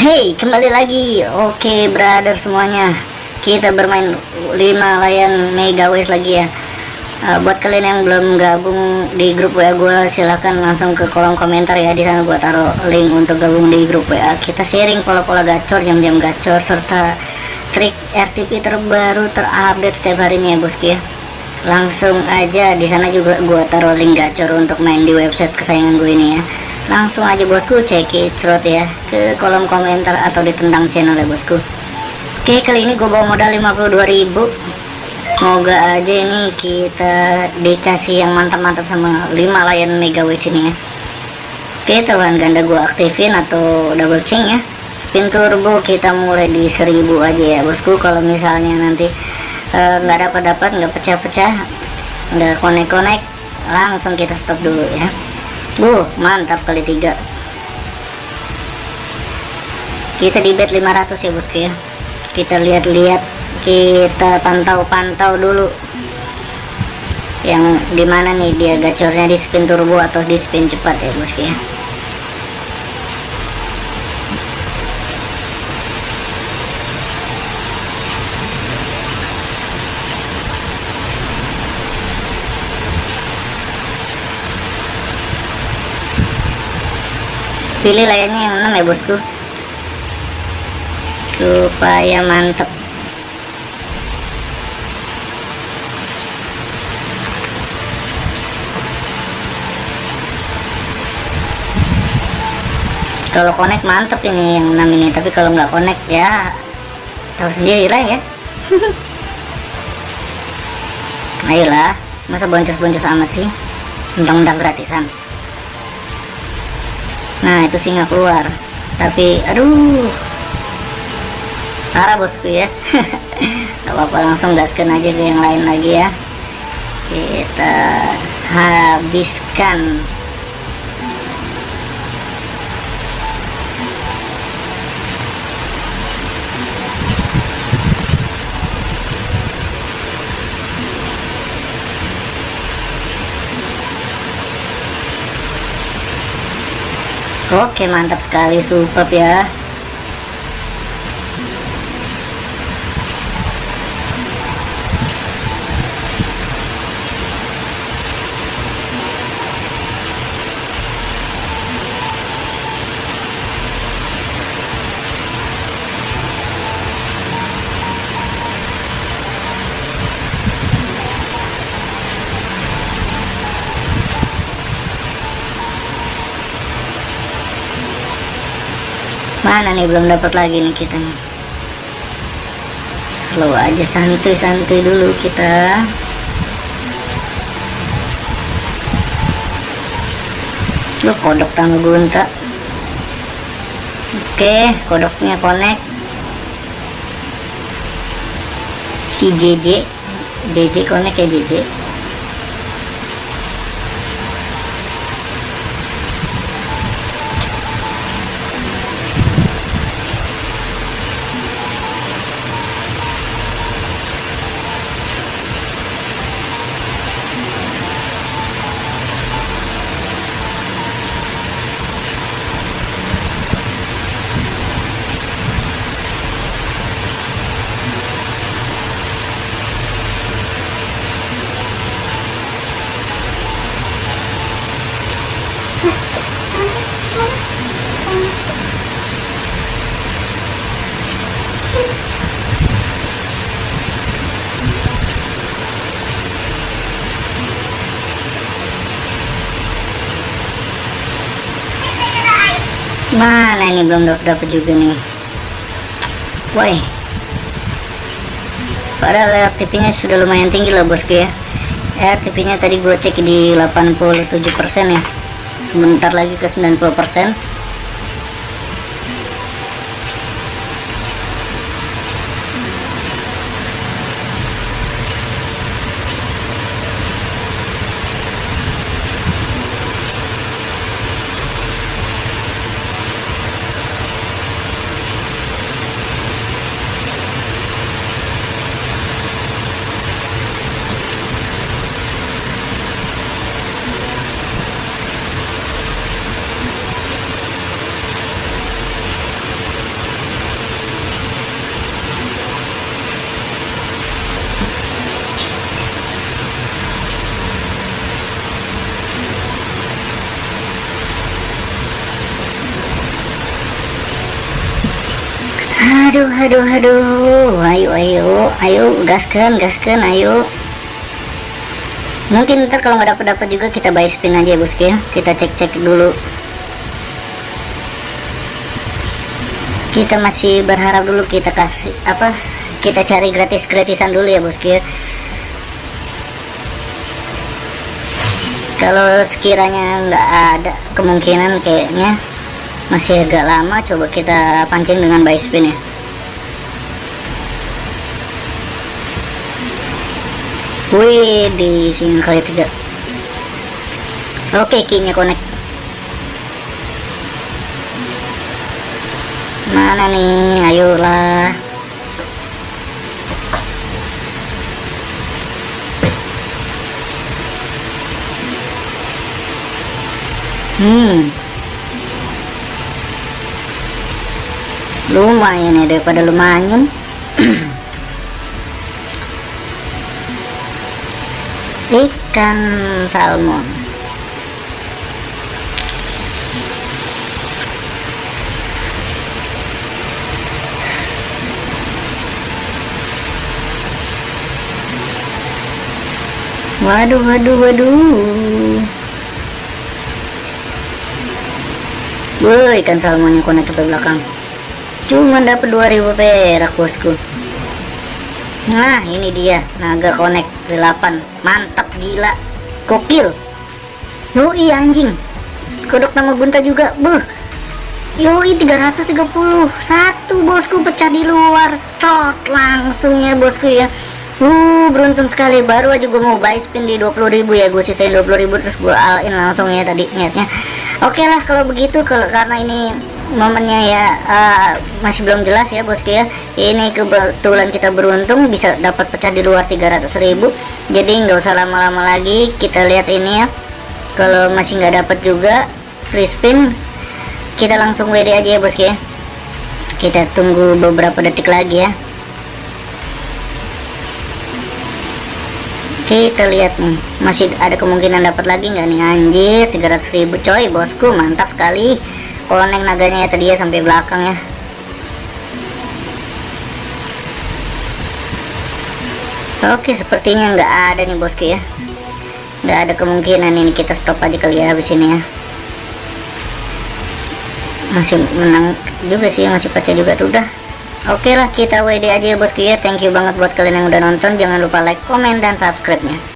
Hey, kembali lagi. Oke, brother semuanya. Kita bermain 5 layan Mega West lagi ya. Uh, buat kalian yang belum gabung di grup WA gue silahkan langsung ke kolom komentar ya di sana gue taruh link untuk gabung di grup WA kita sharing pola-pola gacor jam-jam gacor serta trik RTP terbaru terupdate setiap harinya ya bosku ya langsung aja di sana juga gue taruh link gacor untuk main di website kesayangan gue ini ya langsung aja bosku cek it ya ke kolom komentar atau di tentang channel ya bosku. Oke kali ini gue bawa modal 52.000 semoga aja ini kita dikasih yang mantap-mantap sama 5 layan mega wish ini ya. Oke taruhan ganda gue aktifin atau double chain ya. Spin turbo kita mulai di 1000 aja ya bosku. Kalau misalnya nanti Eh, nggak uh, dapat dapat nggak pecah-pecah nggak konek-konek langsung kita stop dulu ya uh mantap kali tiga. Kita di bet 500 ya bosku ya. Kita lihat-lihat kita pantau-pantau dulu. Yang di mana nih dia gacornya di spin turbo atau di spin cepat ya bosku ya pilih layarnya yang 6 ya bosku? Supaya mantep. Kalau connect mantep ini yang 6 ini. Tapi kalau nggak connect ya tahu sendiri lah ya. Ayolah masa boncos-boncos amat sih? Mentang-mentang gratisan nah itu singa keluar. Tapi aduh. Parah bosku ya. Gak apa-apa langsung gaskan aja ke yang lain lagi ya. Kita habiskan Oke mantap sekali super ya mana nih belum dapat lagi nih kita nih. Slow aja santuy-santuy dulu kita. Lu kodok tangguh gunta oke kodoknya connect. Si JJ JJ connect ya JJ mana ini? Belum dapat juga nih. Woi. Padahal RTP nya sudah lumayan tinggi loh bosku ya. RTP nya tadi gue cek di 87% ya. Sebentar lagi ke 90% aduh aduh aduh. Ayo ayo ayo. Gaskan gaskan ayo. Mungkin ntar kalau nggak dapat dapat juga kita buy spin aja ya bosku ya kita cek cek dulu. Kita masih berharap dulu kita kasih apa kita cari gratis gratisan dulu ya bosku ya kalau sekiranya nggak ada kemungkinan kayaknya masih agak lama coba kita pancing dengan buy spin ya wih di sini kali tiga oke keynya connect mana nih ayolah Hmm. Lumayan ya daripada lumayan. Ikan salmon. Waduh, waduh, waduh. Woi, ikan salmon yang konek ke belakang. Cuma dapat 2000 perak bosku. Nah, ini dia naga konek 8. Mantap gila. Kokil. Yoi anjing. Kodok nama gunta juga. Buh. Yoi 330. Satu bosku pecah di luar. Tot langsung ya bosku ya. Uh, beruntung sekali baru aja gue mau buy spin di 20.000 ya gue sisain 20.000 terus gue alin langsung ya tadi niatnya oke okay lah kalau begitu kalau karena ini momennya ya uh, masih belum jelas ya bosku ya. Ini kebetulan kita beruntung bisa dapat pecah di luar 300.000 jadi nggak usah lama-lama lagi kita lihat ini ya. Kalau masih nggak dapat juga free spin kita langsung WD aja ya bosku ya. Kita tunggu beberapa detik lagi ya. Kita lihat nih masih ada kemungkinan dapat lagi nggak nih? Anjir 300.000 coy bosku mantap sekali konek naganya ya tadi ya sampai belakang ya. Oke sepertinya nggak ada nih bosku ya. Nggak ada kemungkinan ini kita stop aja kali ya habis ini ya. Masih menang juga sih masih pecah juga tuh udah. Oke lah kita WD aja ya bosku ya. Thank you banget buat kalian yang udah nonton. Jangan lupa like, komen, dan subscribe nya